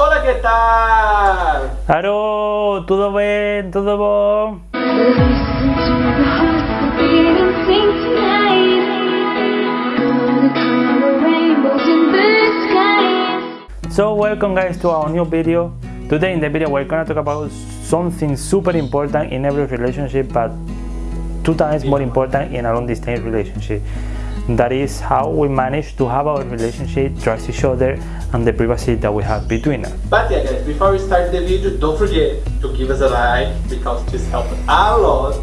Hola, ¿qué tal? Alô, tudo bem? Tudo bom? So welcome guys to our new video. Today in the video we're gonna talk about something super important in every relationship but two times more important in a long distance relationship. That is how we manage to have our relationship, trust each other and the privacy that we have between us. But yeah guys, before we start the video, don't forget to give us a like because this helps a lot.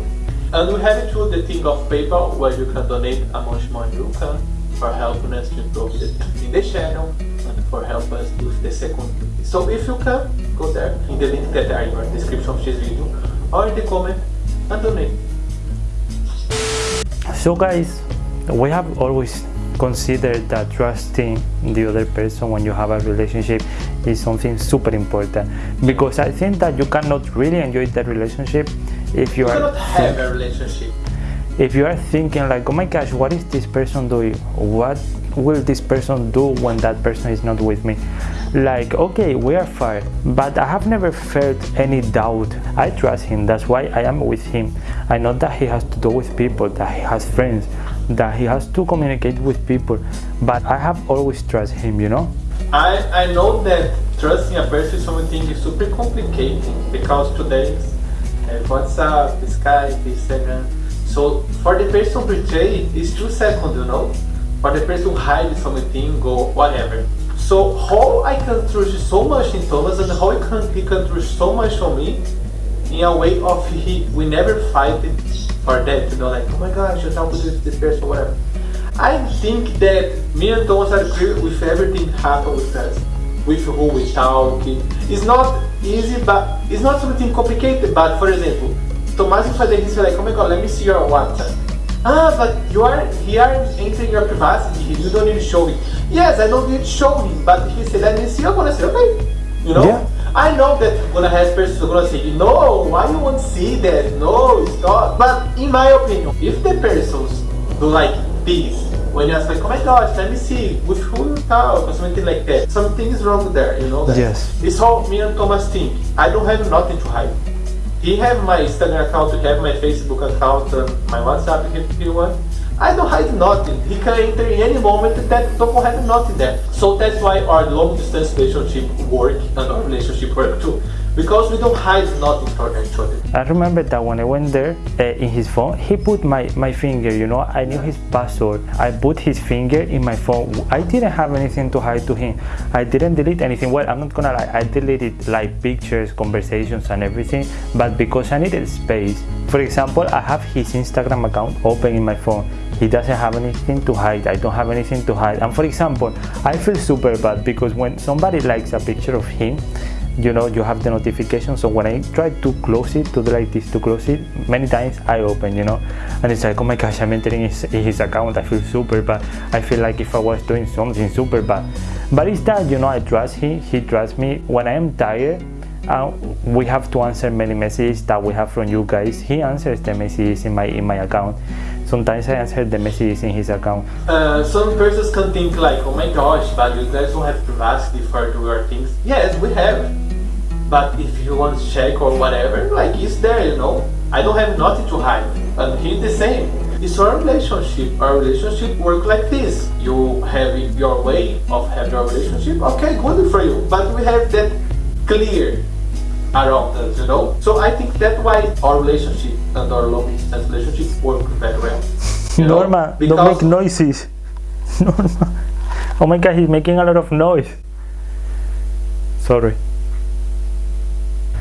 And we have too the thing of PayPal where you can donate how much money you can for helping us to improve the, in the channel and for help us with the second video. So if you can, go there in the link that are in the description of this video or in the comment and donate. So guys, we have always considered that trusting the other person when you have a relationship is something super important. Because I think that you cannot really enjoy that relationship if you, You are have a relationship. if you are thinking like oh my gosh what is this person doing? What will this person do when that person is not with me? Like okay we are fine but i have never felt any doubt. I trust him. That's why i am with him. I know that he has to do with people that he has friends that he has to communicate with people but i have always trust him you know I, I know that trusting a person something is super complicated because today uh, WhatsApp, Skype, Instagram. So for the person betray, it's two seconds, you know. For the person hide something, go whatever. So how I can trust so much in Thomas and how he can, he can trust so much on me in a way of he we never fight for that, you know, like oh my gosh, you talk with this person, whatever. I think that me and Thomas are clear with everything happen with us, with who we talk. It's not easy, but it's not something complicated. But for example, Tomás will fazer isso like, oh my god, let me see your WhatsApp. Ah, but you are here entering your privacy. You don't need to show it. Yes, I don't need to show him, but he said, let me see. Gonna say, okay, you know. Yeah. I know that gonna have persons who gonna say, no, why you won't see that? No, stop. But in my opinion, if the persons do like this, when you ask like, oh my gosh, let me see with who you talk or something like that, something is wrong there, you know? Yes. It's how me and Thomas think. I don't have nothing to hide. He have my Instagram account, he have my Facebook account, uh, my WhatsApp he want. I don't hide nothing. He can enter in any moment that don't have nothing there. So that's why our long distance relationship work and our relationship work too. Because we don't hide nothing from each other. I remember that when I went there uh, in his phone, he put my, my finger, you know, I knew his password. I put his finger in my phone. I didn't have anything to hide to him. I didn't delete anything. Well, I'm not gonna lie, I deleted like pictures, conversations, and everything, but because I needed space. For example, I have his Instagram account open in my phone. He doesn't have anything to hide. I don't have anything to hide. And for example, I feel super bad because when somebody likes a picture of him, you know you have the notification. So when i try to close it to like this to close it many times i open you know. And it's like oh my gosh i'm entering his, his account. I feel super bad. I feel like if i was doing something super bad. But it's that you know i trust him. He trusts me. When i am tired uh, we have to answer many messages that we have from you guys he answers the messages in my in my account sometimes i answer the messages in his account Uh, some persons can think like, oh my gosh, but you guys don't have privacy for your things. Yes, we have. But if you want to check or whatever, like it's there, you know. I don't have nothing to hide. And he's the same. It's our relationship. Our relationship work like this. You have your way of having your relationship. Okay, good for you. But we have that clear around us, you know. So I think that's why our relationship and our long distance relationship work very well. You know, Norma, don't make noises. Norma. Oh my god, he's making a lot of noise. Sorry.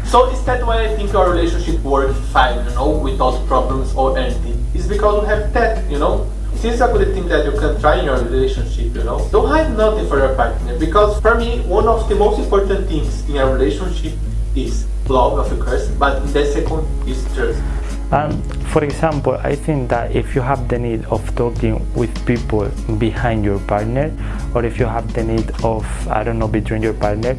So is that why I think our relationship works fine, you know, without problems or anything? It's because we have that, you know. This is a good thing that you can try in your relationship, you know. Don't hide nothing for your partner because for me, one of the most important things in a relationship is love, of course, but the second is trust. And um, for example, I think that if you have the need of talking with people behind your partner, or if you have the need of, I don't know, between your partner,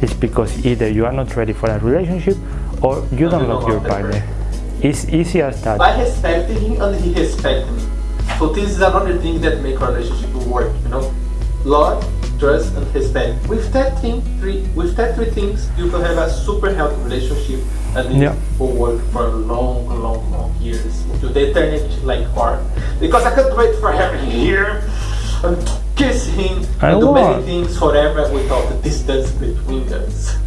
it's because either you are not ready for a relationship or you don't love don't your want that partner. It's easy as that. I respect him and he respects me. So this is another thing that make our relationship work, you know. Love trust and respect. With that thing, three with that three things, you can have a super healthy relationship and it Yeah. will work for long, long, long years to the eternity like art. Because I can't wait for having here and kiss him I and do many things forever without the distance between us.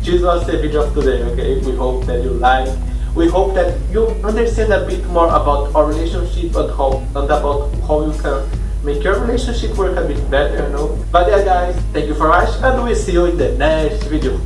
This was the video of today, okay? We hope that you like. We hope that you understand a bit more about our relationship and how and about how you can make your relationship work a bit better, you know? But yeah guys, thank you for watching and we'll see you in the next video.